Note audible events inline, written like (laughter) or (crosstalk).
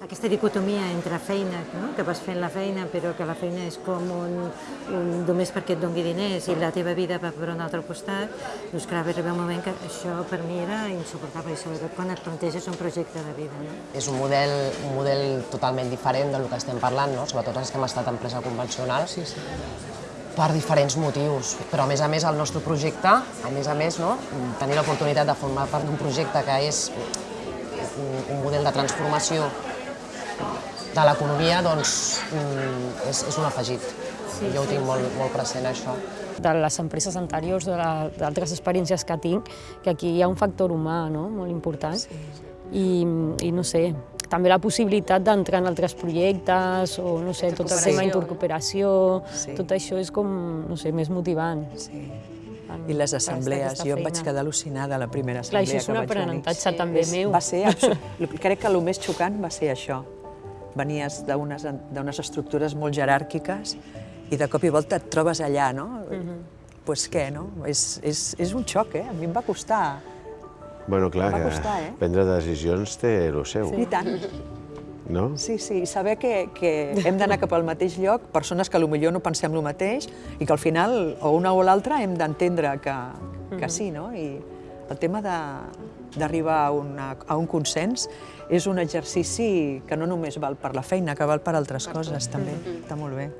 aquesta dicotomia entre feina, no? que vas fent la feina, però que la feina és com un, un només perquè et doni diners i la teva vida va per un altre costat, doncs clar, va arribar un moment que això per mi era insuportable, i sobretot quan et planteges un projecte de vida. No? És un model, un model totalment diferent del que estem parlant, no? sobretot els que hem estat empresa convencional, sí, sí. per diferents motius. Però a més a més el nostre projecte, a més a més, no? tenir l'oportunitat de formar part d'un projecte que és un, un model de transformació de l'economia, doncs mm, és, és un afegit. Sí, jo ho tinc molt, molt present, això. De les empreses anteriors, d'altres experiències que tinc, que aquí hi ha un factor humà no? molt important. Sí. I, I no sé, també la possibilitat d'entrar en altres projectes o no sé, tot el tema intercooperació, sí. tot això és com, no sé, més motivant. Sí. I les assemblees, jo em vaig quedar al·lucinada a la primera assemblea Clar, això és un aprenentatge també sí. meu. Va ser, (laughs) crec que el més xocant va ser això. Venies d'unes estructures molt jeràrquiques i de cop i volta et trobes allà, no? Doncs uh -huh. pues què, no? És, és, és un xoc, eh? A mi em va costar. Bueno, clar, va costar, eh? prendre decisions té el seu. Sí, i tant. No? Sí, sí, saber que, que hem d'anar cap al mateix lloc, persones que potser no pensem el mateix i que al final, o una o l'altra, hem d'entendre que, que sí, no? I el tema d'arribar a, una, a un consens és un exercici que no només val per la feina, que val per altres coses, també. Està molt bé.